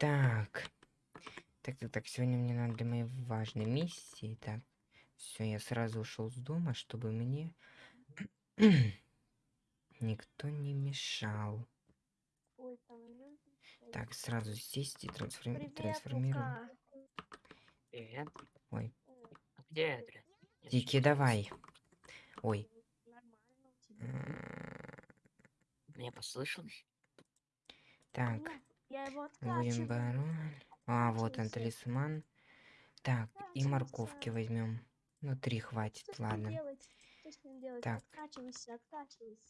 Так. Так, так, так, сегодня мне надо для моей важной миссии. Так, все, я сразу ушел с дома, чтобы мне никто не мешал. Ой. Так, сразу сесть и трансформи- Привет, трансформировать. Лука. Привет. Ой, А где Эдри? Я Тики, слышу давай. Ой. Мне послышалось? Так, Я его откачиваю. пароль. А, вот он, талисман. Так, и морковки Откачивайся. возьмем. Ну, три хватит, Что ладно. Так. Откачивайся, откачивайся.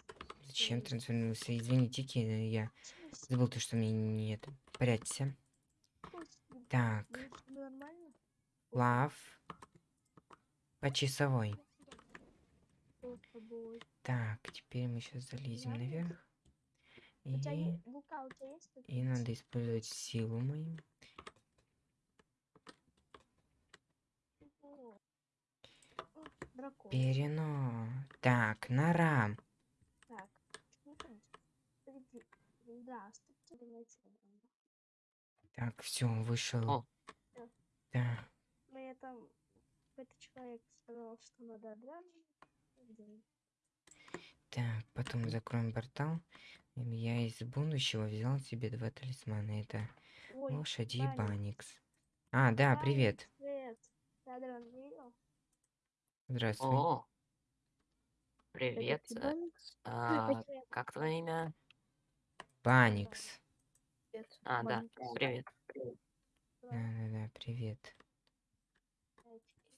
Зачем трансформировался? Извините, я забыл то, что мне нет. Прячься. Так, лав. По часовой. Так, теперь мы сейчас залезем Нормально? Наверх. У тебя И, есть Лука, у тебя есть и надо использовать силу мою. Дракон. Перено. Так, нора. Так, заберем. Так, все, вышел. О. Да. Мне там какой-то человек сказал, что надо сделать. Так, потом закроем портал. Я из будущего взял себе два талисмана. Это Ой, лошади и Баникс. А, да, Баникс, привет. Привет. Здравствуй. О, привет. Э, а, Привет. как твое имя? Баникс. А, да, привет. Да-да-да, привет.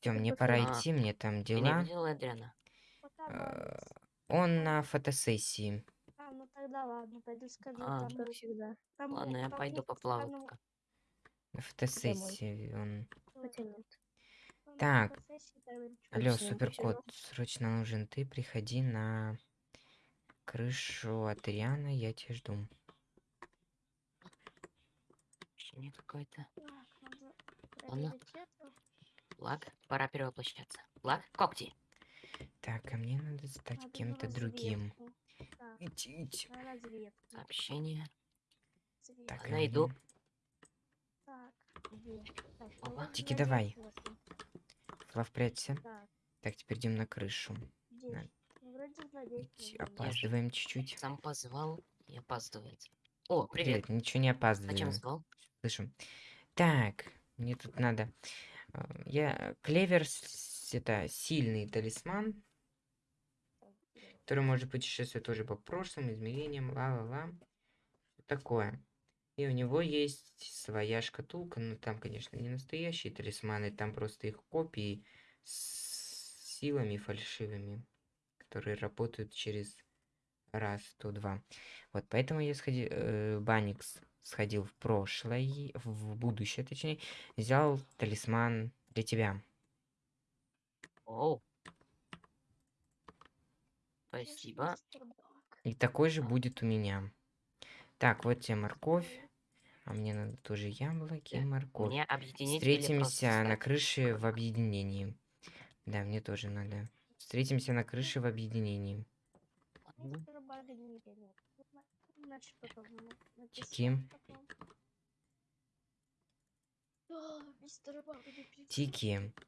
Все, мне пора А, идти, мне там не дела. видел Эдриана? Пока, Э, Баникс. Он на фотосессии. Тогда ладно, пойду скажу. А, там как всегда. Там, Ладно, я пойду он. Нет. Там Так. фотосессии, тогда ничего Алло, не суперкот, срочно нужен ты. Приходи на крышу от Риана, я тебя жду. Так, надо Ладно. Лак, пора перевоплощаться. Лак, когти. Так, а мне надо стать кем-то другим. На разведку. Сообщение. разведку. Так, мне- Так? Так, Тики, на давай. Флав, прячься. Так, Так, теперь идем на крышу. Идти, наверное. опаздываем чуть-чуть. Сам позвал и опаздывает. О, привет. Привет, ничего не Зачем опаздываем. звал? Слышу. Так, мне тут надо... а, Я... Клевер, это сильный талисман, который может путешествовать тоже по прошлым измерениям, ла-ла-ла. Такое. И у него есть своя шкатулка, но там, конечно, не настоящие талисманы, там просто их копии с силами фальшивыми, которые работают через раз, то два. Вот поэтому я сходил, э, Баникс сходил в прошлое, в будущее, точнее, взял талисман для тебя. Оу. Ж Спасибо. И такой же будет у меня. Так, вот тебе морковь. А мне надо тоже яблоки и Да, морковь. Встретимся на крыше в объединении. Да, мне тоже надо. Встретимся на крыше в объединении. Ладно. Мистер Бак не нет. Ну, на- Значит, потом ему написать Тики. потом. А, Мистер Бак, не пи- Тики. пи-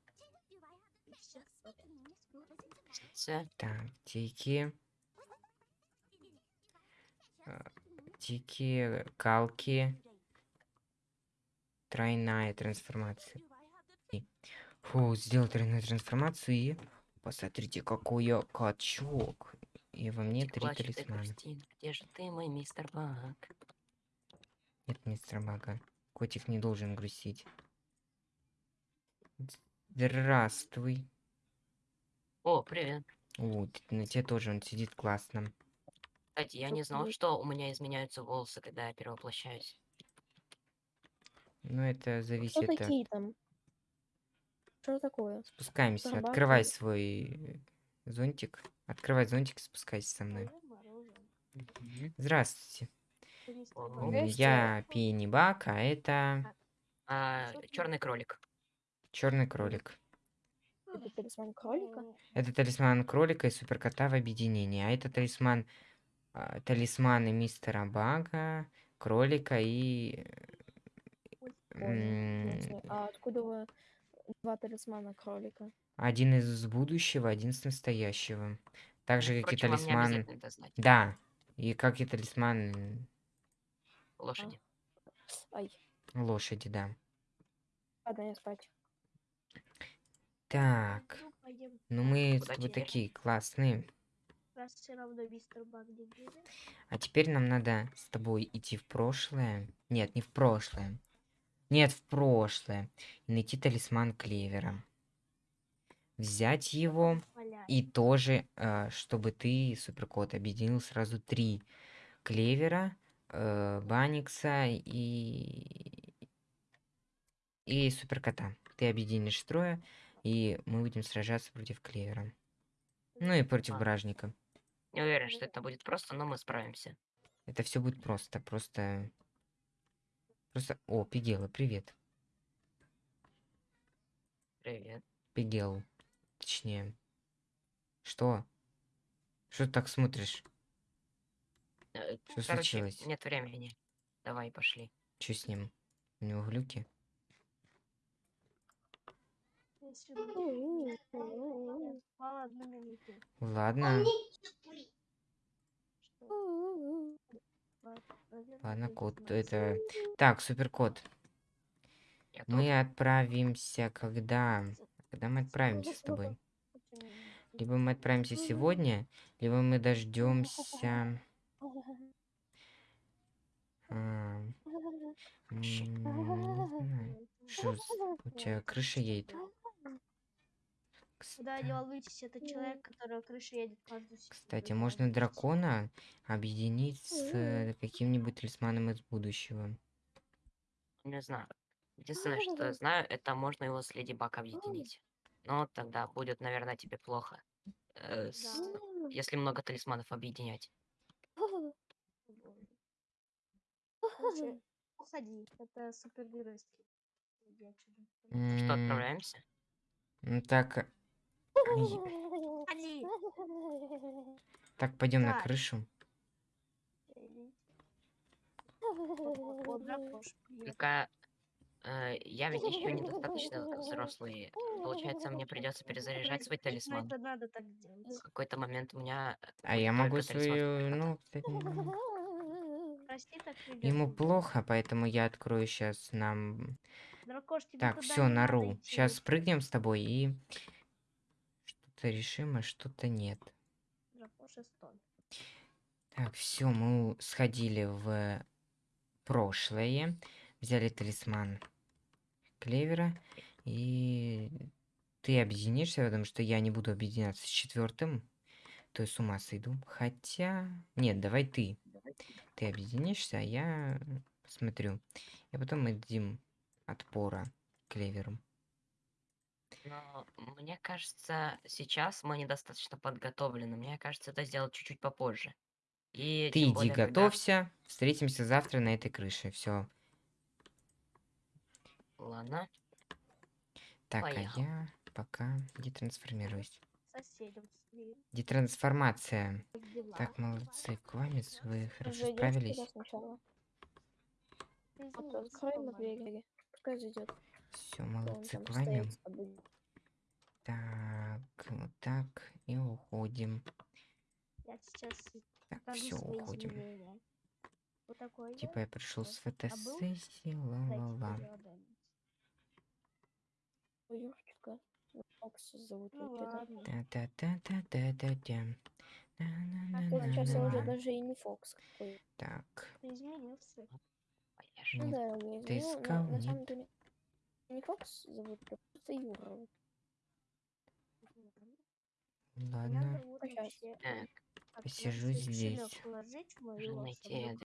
Ц. Так, тики. А, Тики, калки. Тройная трансформация. Фу, сделал тройную трансформацию и... Посмотрите, какой я качок. И во мне три талисмана. Где же ты, мой мистер Бак? Нет, мистер Бага. Котик не должен грустить. Здравствуй. О, привет. Вот, на тебе тоже он сидит классно. Кстати, я не знал, что у меня изменяются волосы, когда я перевоплощаюсь. Но это Кто зависит от... такие там? Что такое? Спускаемся. Собаки. Открывай свой зонтик. Открывай зонтик, спускайся со мной. Здравствуйте. Я Пенни Бак, а это А, Что ты? черный кролик. черный кролик. Это талисман кролика? Это талисман кролика и суперкота в объединении. А это талисман... а, талисманы мистера Бага, кролика и... ясно. А откуда вы два талисмана кролика? Один из будущего, один из настоящего. Так же, как и Впрочем, талисман... Да, и как и талисман Лошади. Ай, лошади, да. ладно, я спать. Так, Ну, ну мы с тобой такие классные. А теперь нам надо с тобой идти в прошлое. Нет, не в прошлое. Нет, в прошлое. И найти талисман Клевера. Взять его и тоже, э, чтобы ты, Суперкот, объединил сразу три Клевера, э, Баникса и... и Суперкота. Ты объединишь трое, и мы будем сражаться против Клевера. Ну и против А. Бражника. Не уверен, что это будет просто, но мы справимся. Это все будет просто, просто... Просто... О, Пигела, привет. Привет. Пигел. Точнее. Что? Что ты так смотришь? Э, Что Короче, случилось? нет времени. Давай, пошли. Что с ним? У него глюки? Ладно. Ладно, знаю. это... Так, тут. Мы отправимся когда? Когда мы отправимся с тобой? Либо мы отправимся сегодня, либо мы дождемся... а. Что у тебя крыша едет? Да, не волнуйтесь, это человек, которого крыша едет каждую секунду. Кстати, можно дракона объединить с э, каким-нибудь талисманом из будущего. Не знаю. Единственное, что я знаю, это можно его с Леди Баг объединить. Но тогда будет, наверное, тебе плохо. э, с- Да. Если много талисманов объединять. Уходи, это супергеройский. Что, отправляемся? ну Так, ай, Уходи! так пойдем на крышу. Только э, я ведь еще недостаточно взрослый. Получается, мне придется перезаряжать свой Ну, талисман. это надо так делать. В какой-то момент у меня А я могу свою... Ну, кстати, Прости, так ему плохо, поэтому я открою сейчас нам... Дракош, тебе Так, все, нору. Сейчас прыгнем с тобой и... Что-то решим, а что-то нет. Так, все, мы сходили в прошлое, взяли талисман Клевера, и ты объединишься, потому что я не буду объединяться с четвертым, то есть с ума сойду. Хотя... Нет, давай ты. Ты объединишься, а я посмотрю. И потом мы дадим отпора Клеверу. Но мне кажется, сейчас мы недостаточно подготовлены. Мне кажется, это сделать чуть-чуть попозже. И Ты тем иди более, когда- готовься, встретимся завтра на этой крыше. Все. Ладно. Так, Поехал. а я пока детрансформируюсь. Соседям своим. Детрансформация. Как дела? Так, молодцы, Квамец, вы хорошо Зайдёшь справились. туда сначала. Двери. Пускай зайдет. Все, молодцы, тобой. Так, вот так, и уходим. Я сейчас Так, все, уходим. изменения. Вот такой Типа я пришел с. А фотосессии, Дайте ла-ла-ла. переработать. У Юрчика. Ну, Фокс зовут Ну его, да? ладно. Та-та-та-та-та-та-та. Вот Ладно, сейчас я уже ладно. даже и не Фокс какой. Так, Ты изменился. Ну да, я изменил, но на самом деле не Фокс зовут, а просто Юра. ладно. Так, посижу здесь. положить мою